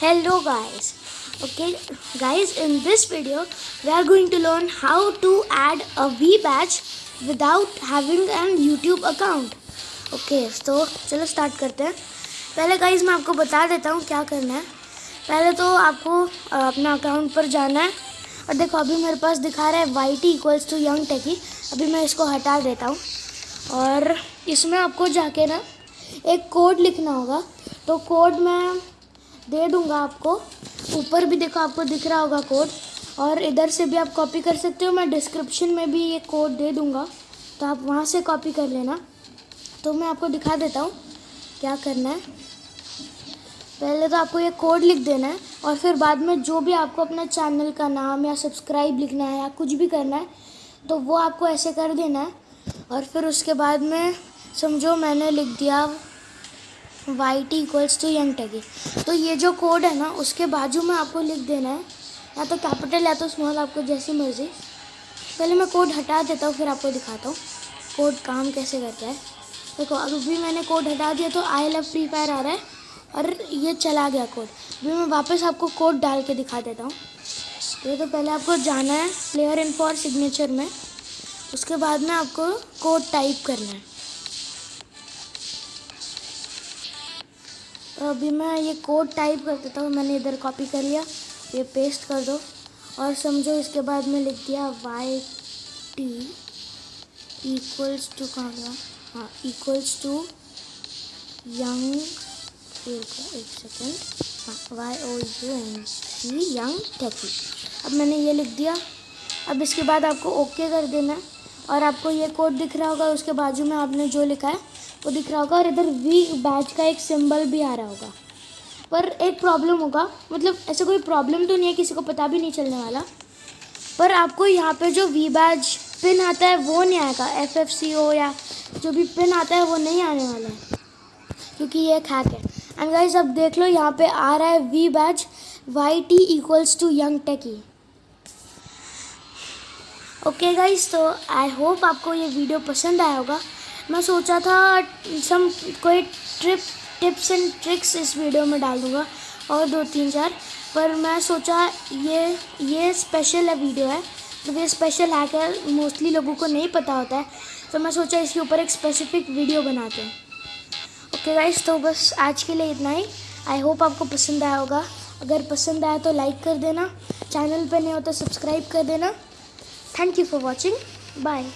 hello, guys. Okay, guys, in this video, we are going to learn how to add a v badge without having an youtube account. Okay तो चलो start करते हैं। पहले guys मैं आपको बता देता हूँ क्या करना है। पहले तो आपको अपना अकाउंट पर जाना है। और देखो, अभी मेरे पास दिखा रहा है Y T equals to Young Techie अभी मैं इसको हटा देता हूँ। और इसमें आपको जाके ना, एक कोड लिखना होगा। तो कोड मैं दे दूँगा आपको। ऊपर भी देखो, आपको दिख रहा होगा कोड और इधर से भी आप कॉपी कर सकते हो। मैं डिस्क्रिप्शन में भी ये कोड दे दूँगा। तो आप वहाँ से कॉपी कर लेना। तो मैं आपको दिखा देता हूँ क्या करना है। पहले तो आपको ये कोड लिख देना है। और फिर बाद में जो भी आपको अपना चैनल का नाम या सब्सक्राइब लिखना है या कुछ भी करना है तो वो आपको ऐसे कर देना है। और फिर उसके बाद में समझो मैंने लिख दिया Y T equals to Young Techie तो ये जो कोड है ना, उसके बाजू में आपको लिख देना है। या तो कैपिटल या तो स्मॉल आपको जैसी मर्ज़ी। पहले मैं कोड हटा देता हूँ, फिर आपको दिखाता हूँ। कोड काम कैसे करता है? देखो अभी मैंने कोड हटा दिया तो आई लव फ्री फायर आ रहा है। और ये चला गया कोड अभी मैं वापस आपको कोड डाल के दिखा देता हूँ। ये तो पहले आपको जाना है प्लेयर इन फॉर सिग्नेचर में। उसके बाद में आपको कोड टाइप करना है। अभी मैं ये कोड टाइप कर देता हूँ, मैंने इधर कॉपी कर लिया, ये पेस्ट कर दो। और समझो इसके बाद में लिख दिया वाई टी इक्वल्स टू कहाँ गया हाँ इक्वल्स टू यंग एक सेकेंड हाँ Y O U N C Young Techie अब मैंने ये लिख दिया। अब इसके बाद आपको ओके कर देना है। और आपको ये कोड दिख रहा होगा, उसके बाजू में आपने जो लिखा है, वो दिख रहा होगा और इधर वी बैच का एक सिंबल भी आ रहा होगा। पर एक प्रॉब्लम होगा मतलब ऐसे कोई प्रॉब्लम तो नहीं है, किसी को पता भी नहीं चलने वाला। पर आपको यहाँ पे जो वी बैच पिन आता है, वो नहीं आएगा। एफ़ एफ़ सी ओ या जो भी पिन आता है, वो नहीं आने वाला है, क्योंकि ये एक हैक है। एंड गाइज़ अब देख लो, यहाँ पे आ रहा है we batch Y T equals to Young Techie okay guys तो आई होप आपको ये वीडियो पसंद आया होगा। मैं सोचा था सम कोई ट्रिप टिप्स एंड ट्रिक्स इस वीडियो में डाल दूँगा, और दो तीन चार। पर मैं सोचा ये ये स्पेशल है वीडियो है। तो ये स्पेशल हैक है मोस्टली लोगों को नहीं पता होता है। तो मैं सोचा इसके ऊपर एक स्पेसिफिक वीडियो बनाते हैं। ओके गाइस तो बस आज के लिए इतना ही। आई होप आपको पसंद आया होगा। अगर पसंद आया तो लाइक कर देना। चैनल पे नहीं हो तो सब्सक्राइब कर देना। Thank you for watching bye